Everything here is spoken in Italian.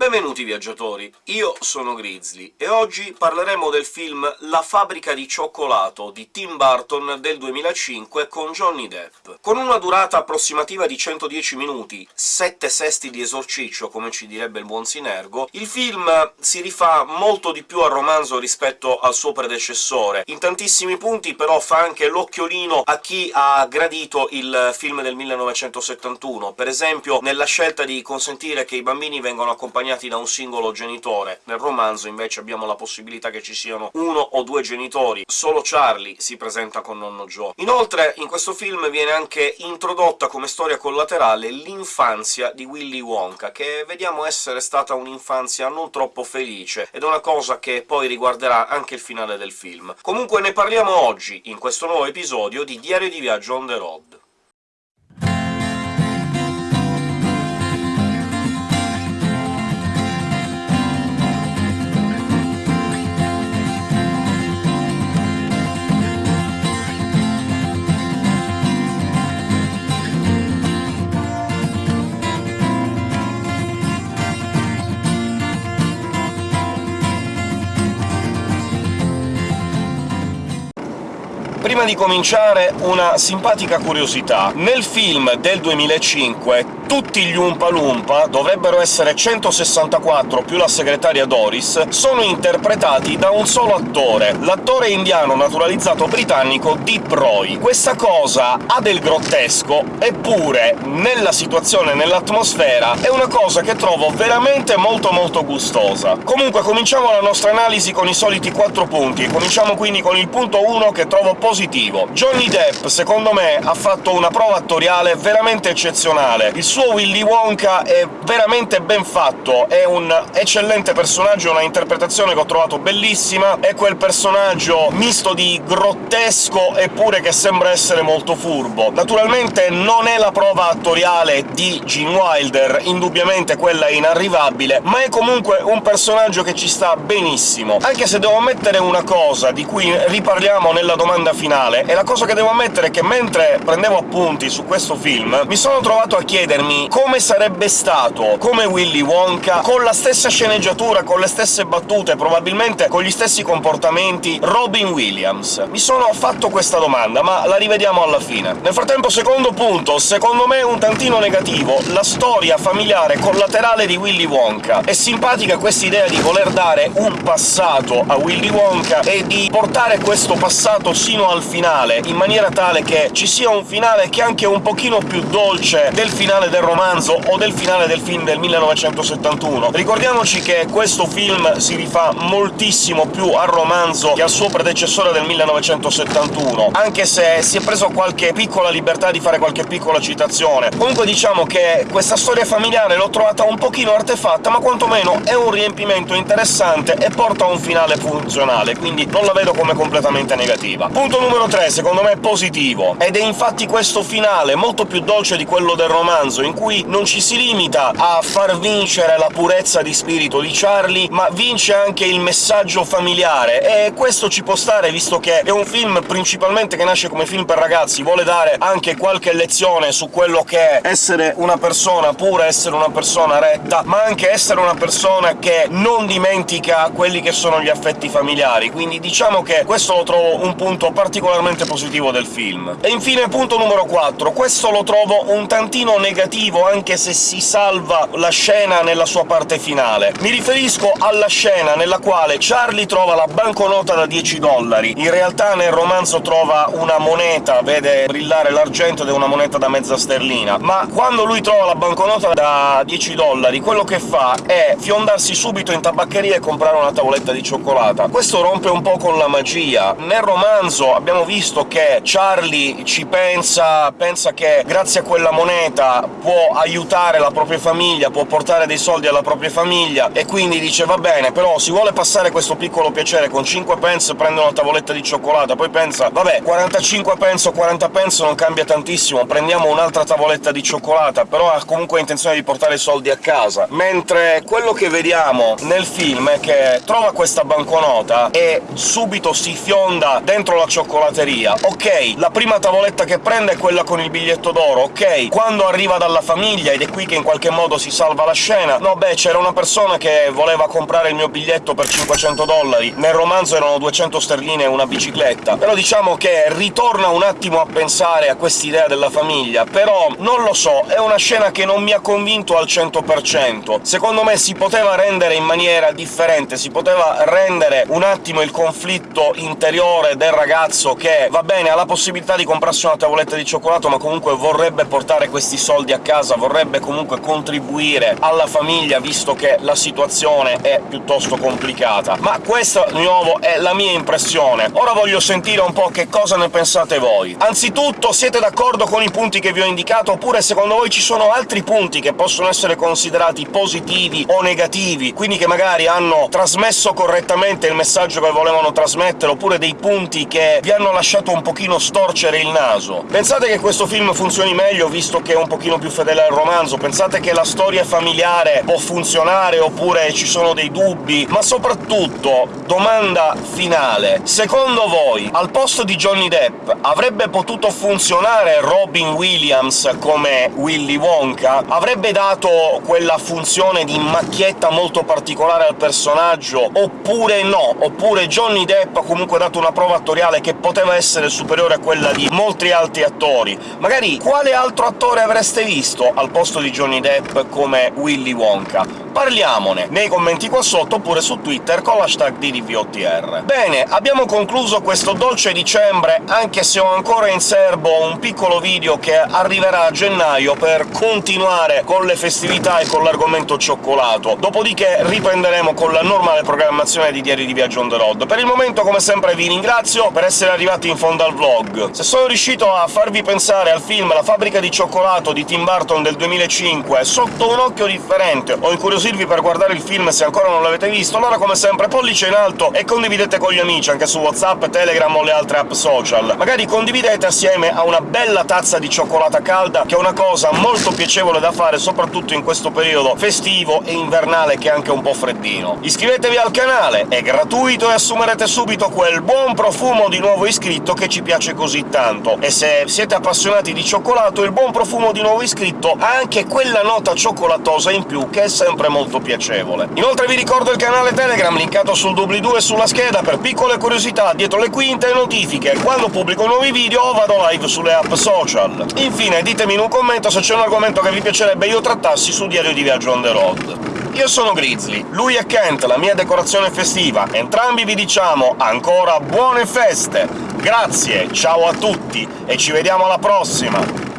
Benvenuti viaggiatori, io sono Grizzly, e oggi parleremo del film La fabbrica di cioccolato di Tim Burton del 2005 con Johnny Depp. Con una durata approssimativa di 110 minuti, 7 sesti di esorciccio, come ci direbbe il buon Sinergo, il film si rifà molto di più al romanzo rispetto al suo predecessore. In tantissimi punti però fa anche l'occhiolino a chi ha gradito il film del 1971, per esempio nella scelta di consentire che i bambini vengano accompagnati accompagnati da un singolo genitore. Nel romanzo invece abbiamo la possibilità che ci siano uno o due genitori, solo Charlie si presenta con nonno Joe. Inoltre in questo film viene anche introdotta come storia collaterale l'infanzia di Willy Wonka, che vediamo essere stata un'infanzia non troppo felice, ed è una cosa che poi riguarderà anche il finale del film. Comunque ne parliamo oggi, in questo nuovo episodio di Diario di Viaggio on the road. Prima di cominciare una simpatica curiosità. Nel film del 2005 tutti gli Umpa Lumpa, dovrebbero essere 164 più la segretaria Doris, sono interpretati da un solo attore, l'attore indiano naturalizzato britannico Deep Roy. Questa cosa ha del grottesco, eppure nella situazione, nell'atmosfera, è una cosa che trovo veramente molto molto gustosa. Comunque cominciamo la nostra analisi con i soliti quattro punti, cominciamo quindi con il punto 1 che trovo positivo. Johnny Depp, secondo me, ha fatto una prova attoriale veramente eccezionale. Il suo suo Willy Wonka è veramente ben fatto, è un eccellente personaggio, una interpretazione che ho trovato bellissima, è quel personaggio misto di grottesco eppure che sembra essere molto furbo. Naturalmente non è la prova attoriale di Gene Wilder, indubbiamente quella è inarrivabile, ma è comunque un personaggio che ci sta benissimo. Anche se devo ammettere una cosa, di cui riparliamo nella domanda finale, e la cosa che devo ammettere è che mentre prendevo appunti su questo film mi sono trovato a chiedermi chiedermi come sarebbe stato, come Willy Wonka, con la stessa sceneggiatura, con le stesse battute, probabilmente con gli stessi comportamenti, Robin Williams. Mi sono fatto questa domanda, ma la rivediamo alla fine. Nel frattempo, secondo punto, secondo me un tantino negativo, la storia familiare collaterale di Willy Wonka. È simpatica questa idea di voler dare un passato a Willy Wonka e di portare questo passato sino al finale, in maniera tale che ci sia un finale che è anche un pochino più dolce del finale del romanzo o del finale del film del 1971. Ricordiamoci che questo film si rifà moltissimo più al romanzo che al suo predecessore del 1971, anche se si è preso qualche piccola libertà di fare qualche piccola citazione. Comunque diciamo che questa storia familiare l'ho trovata un pochino artefatta, ma quantomeno è un riempimento interessante e porta a un finale funzionale, quindi non la vedo come completamente negativa. Punto numero 3, secondo me è positivo, ed è infatti questo finale, molto più dolce di quello del romanzo, in cui non ci si limita a far vincere la purezza di spirito di Charlie, ma vince anche il messaggio familiare, e questo ci può stare, visto che è un film principalmente che nasce come film per ragazzi, vuole dare anche qualche lezione su quello che è essere una persona pura, essere una persona retta, ma anche essere una persona che non dimentica quelli che sono gli affetti familiari, quindi diciamo che questo lo trovo un punto particolarmente positivo del film. E infine punto numero 4, questo lo trovo un tantino negativo positivo, anche se si salva la scena nella sua parte finale. Mi riferisco alla scena nella quale Charlie trova la banconota da 10 dollari. In realtà nel romanzo trova una moneta, vede brillare l'argento ed è una moneta da mezza sterlina, ma quando lui trova la banconota da 10 dollari, quello che fa è fiondarsi subito in tabaccheria e comprare una tavoletta di cioccolata. Questo rompe un po' con la magia. Nel romanzo abbiamo visto che Charlie ci pensa, pensa che grazie a quella moneta può aiutare la propria famiglia, può portare dei soldi alla propria famiglia, e quindi dice «va bene, però si vuole passare questo piccolo piacere, con 5 pence prende una tavoletta di cioccolata», poi pensa «vabbè, 45 pence o 40 pence non cambia tantissimo, prendiamo un'altra tavoletta di cioccolata», però ha comunque intenzione di portare i soldi a casa. Mentre quello che vediamo nel film è che trova questa banconota e subito si fionda dentro la cioccolateria. Ok, la prima tavoletta che prende è quella con il biglietto d'oro, ok, quando arriva dalla alla famiglia, ed è qui che in qualche modo si salva la scena. No, beh, c'era una persona che voleva comprare il mio biglietto per 500 dollari, nel romanzo erano 200 sterline e una bicicletta. Però diciamo che ritorna un attimo a pensare a quest'idea della famiglia, però non lo so, è una scena che non mi ha convinto al 100%. Secondo me si poteva rendere in maniera differente, si poteva rendere un attimo il conflitto interiore del ragazzo che, va bene, ha la possibilità di comprarsi una tavoletta di cioccolato, ma comunque vorrebbe portare questi soldi a casa, vorrebbe comunque contribuire alla famiglia, visto che la situazione è piuttosto complicata. Ma questa, di nuovo, è la mia impressione. Ora voglio sentire un po' che cosa ne pensate voi. Anzitutto, siete d'accordo con i punti che vi ho indicato, oppure secondo voi ci sono altri punti che possono essere considerati positivi o negativi, quindi che magari hanno trasmesso correttamente il messaggio che volevano trasmettere, oppure dei punti che vi hanno lasciato un pochino storcere il naso? Pensate che questo film funzioni meglio, visto che è un pochino più fedele al romanzo? Pensate che la storia familiare può funzionare, oppure ci sono dei dubbi? Ma soprattutto, domanda finale, secondo voi, al posto di Johnny Depp avrebbe potuto funzionare Robin Williams come Willy Wonka? Avrebbe dato quella funzione di macchietta molto particolare al personaggio, oppure no? Oppure Johnny Depp ha comunque dato una prova attoriale che poteva essere superiore a quella di molti altri attori? Magari quale altro attore avreste visto al posto di Johnny Depp come Willy Wonka? Parliamone nei commenti qua sotto, oppure su Twitter con l'hashtag DDVOTR. Bene, abbiamo concluso questo dolce dicembre, anche se ho ancora in serbo un piccolo video che arriverà a gennaio per continuare con le festività e con l'argomento cioccolato. Dopodiché riprenderemo con la normale programmazione di Diari di Viaggio on the road. Per il momento, come sempre, vi ringrazio per essere arrivati in fondo al vlog. Se sono riuscito a farvi pensare al film La fabbrica di cioccolato di Tim Burton del 2005 sotto un occhio differente, o incuriosirvi per guardare il film se ancora non l'avete visto, allora come sempre pollice in alto e condividete con gli amici, anche su WhatsApp, Telegram o le altre app social. Magari condividete assieme a una bella tazza di cioccolata calda, che è una cosa molto piacevole da fare, soprattutto in questo periodo festivo e invernale che è anche un po' freddino. Iscrivetevi al canale, è gratuito e assumerete subito quel buon profumo di nuovo iscritto che ci piace così tanto. E se siete appassionati di cioccolato, il buon profumo di nuovo iscritto ha anche quella nota cioccolatosa in più, che è sempre molto piacevole. Inoltre vi ricordo il canale Telegram, linkato sul doobly-doo e sulla scheda, per piccole curiosità dietro le quinte e notifiche. Quando pubblico nuovi video vado live sulle app social. Infine, ditemi in un commento se c'è un argomento che vi piacerebbe io trattassi su Diario di Viaggio on the road. Io sono Grizzly, lui è Kent, la mia decorazione festiva. Entrambi vi diciamo ancora buone feste! Grazie, ciao a tutti, e ci vediamo alla prossima!